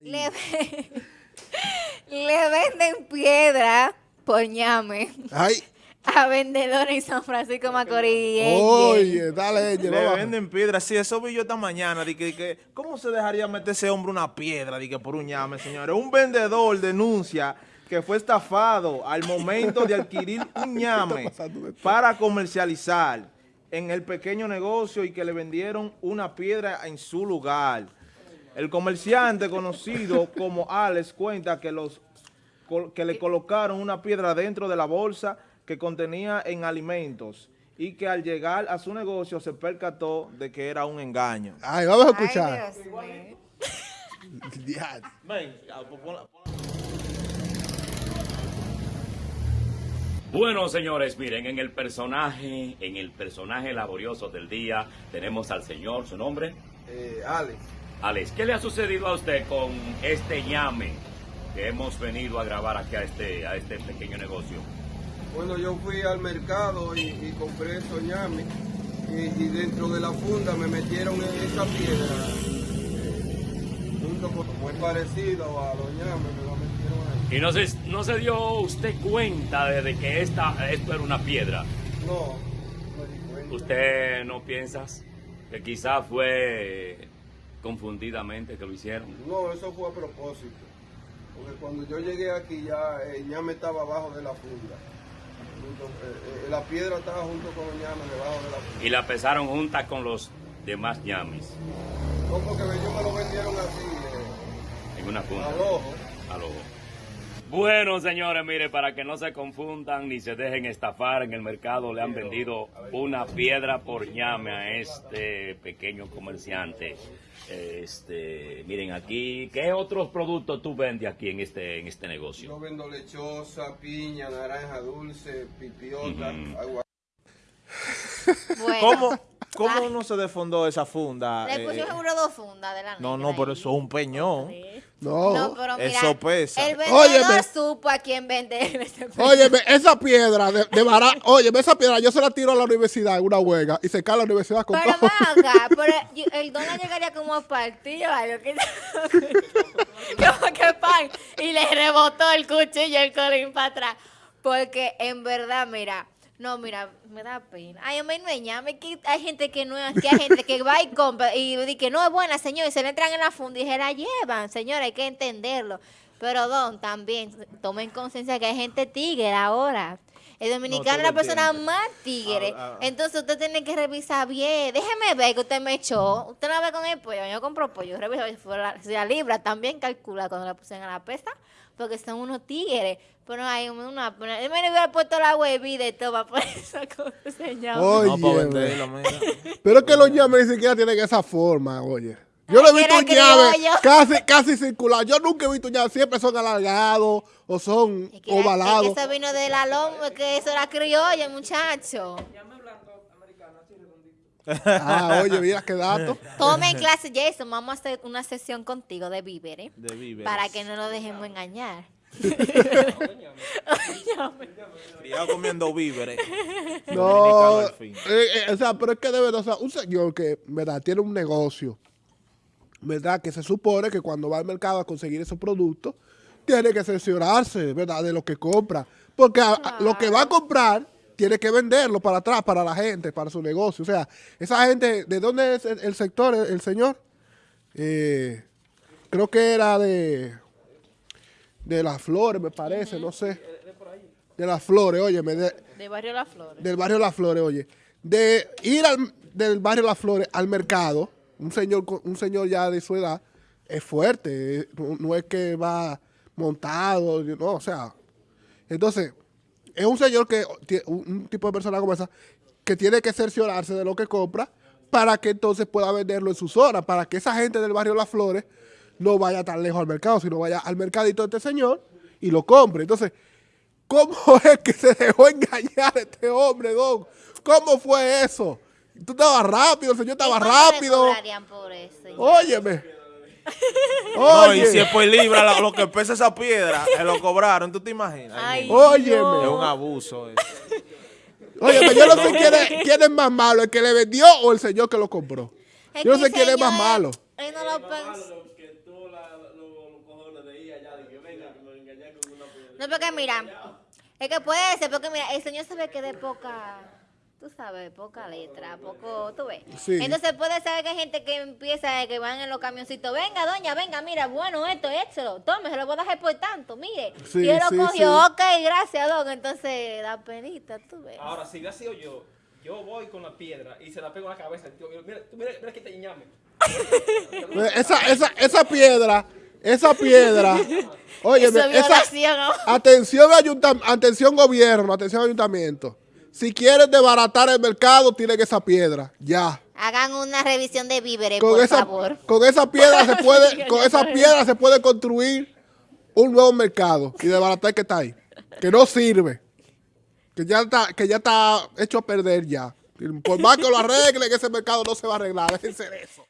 Le, ve- le venden piedra por ñame Ay, a vendedores en San Francisco Macorís. oye, dale, Le vamos. venden piedras, sí, eso vi yo esta mañana. di que, que, ¿Cómo se dejaría meter ese hombre una piedra di que por un llame, señores? Un vendedor denuncia que fue estafado al momento de adquirir un ñame de para comercializar en el pequeño negocio y que le vendieron una piedra en su lugar. El comerciante conocido como Alex cuenta que los que le colocaron una piedra dentro de la bolsa que contenía en alimentos y que al llegar a su negocio se percató de que era un engaño. Ay, vamos a Ay, escuchar. Dios mío. Ya. Bueno, señores, miren, en el personaje, en el personaje laborioso del día, tenemos al señor, su nombre, Eh, Alex, Alex. ¿Qué le ha sucedido a usted con este ñame que hemos venido a grabar aquí a este, a este pequeño negocio? bueno, yo fui al mercado y, y compré esos ñames y, y dentro de la funda me metieron en esa piedra, eh, junto con, muy parecido a los ñames, me lo metieron ahí. Y no se, no se dio usted cuenta de, que esta, esto era una piedra. No, no di cuenta. ¿Usted no piensa que quizá fue confundidamente que lo hicieron? No, eso fue a propósito. Porque cuando yo llegué aquí ya el ñame estaba abajo de la funda. Junto- eh, eh, la piedra estaba junto con el ñame debajo de la funda. Y la pesaron junta con los demás ñames No, porque ellos me lo vendieron así, eh, en una funda. al ojo. al ojo. Bueno, señores, mire, para que no se confundan ni se dejen estafar en el mercado, le han vendido una piedra por ñame a este pequeño comerciante. Este, miren aquí, ¿qué otros productos tú vendes aquí en este, en este Yo negocio? vendo lechosa, piña, naranja dulce, pipiota, agua. Bueno, ¿Cómo, cómo no se defondó esa funda? le Eh, puso seguro dos fundas de la no, no, pero eso es un peñón. No. No, pero mira, Eso pesa. el vendedor Óyeme. supo a quién vender ese Óyeme, esa piedra de, de barata, óyeme, esa piedra yo se la tiro a la universidad en una huelga y se cae a la universidad con Pero todo. ven acá, pero el don le llegaría como a partir o algo. que- como que pan. Y le rebotó el cuchillo el colín para atrás. Porque en verdad, mira, no, mira, me da pena. Ay, me llame, que hay gente que no es, que hay gente que va y compra y dice que no es buena, señor, y se le entran en la funda y se la llevan, señor, hay que entenderlo. Pero don, también tomen conciencia que hay gente tigre ahora. El dominicano es la persona más tigre. Ah, ah. Entonces usted tiene que revisar bien. Déjeme ver que usted me echó. Usted no ve con el pollo. Yo compro pollo. Revisa si fue la, si la libra. También calcula cuando la pusieron a la pesa. Porque son unos tigres. Pero hay una. una él me hubiera puesto la huevida y todo para poner esa cosa. Oye, no, para venderlo, mira. pero es que los llames ni siquiera tienen esa forma, oye. Yo no he visto era llave criollo. casi, casi circular. Yo nunca he visto llave, siempre son alargados o son Es que, era- es ovalados. que eso vino de la loma, que eso era criolla, muchacho. Ah, oye, mira qué dato. Tome clase, Jason. Vamos a hacer una sesión contigo de víveres. De víveres. Para que no nos dejemos engañar. Criado comiendo víveres. No, eh, eh, o sea, pero es que de verdad, o sea, un señor que, ¿verdad? Tiene un negocio, ¿verdad? Que se supone que cuando va al mercado a conseguir esos productos, tiene que cerciorarse, ¿verdad? De lo que compra. Porque a- a- lo que va a comprar, tiene que venderlo para atrás, para la gente, para su negocio. O sea, esa gente, ¿de dónde es el, el sector, el, el señor? Eh, creo que era de, de las flores, me parece, no sé. De las flores, óyeme, de, De Barrio La Flores. del barrio Las Flores, oye, de ir al, del barrio Las Flores al mercado, un señor, un señor ya de su edad, es fuerte, eh, no, es que va montado, no, o sea, entonces, es un señor que, un, tipo de persona como esa, que tiene que cerciorarse de lo que compra para que entonces pueda venderlo en su zona, para que esa gente del barrio Las Flores no vaya tan lejos al mercado, sino vaya al mercadito de este señor y lo compre. Entonces, ¿Cómo es que se dejó engañar este hombre, Don? ¿Cómo fue eso? Tú estabas rápido, el señor estaba rápido. Por eso, Óyeme. No, y si es por libra lo que pesa esa piedra, se lo cobraron, ¿tú te imaginas? Ay, Óyeme. Es un abuso eso. Óyeme, yo no sé quién es, más malo, el que le vendió o el señor que lo compró. Yo no sé quién es más malo. Él no lo pensó. No, porque mira, es que puede ser, porque mira, el señor se ve que de poca tú sabes, poca letra, poco, tú ves. Sí. Entonces puede saber que hay gente que empieza, que van en los camioncitos, venga, doña, venga, mira, bueno, esto, échelo, tome, se lo voy a dejar por tanto, mire. Sí, y él lo cogió, sí. ok, gracias, don, entonces da penita, tú ves. Ahora, si hubiera sido yo, yo voy con la piedra y se la pego en la cabeza tío. Mira, tú mira, mira que te ñame. Esa, esa, esa piedra, esa piedra. Oye, esa, atención, ayuntam- atención gobierno, atención ayuntamiento. Si quieres desbaratar el mercado, tienen esa piedra, ya. Hagan una revisión de víveres, Con por esa, favor. con esa piedra se puede, con esa piedra se puede construir un nuevo mercado y desbaratar el que está ahí, que no sirve, que ya está, que ya está hecho a perder ya. Por más que lo arreglen, ese mercado no se va a arreglar. Déjense de eso.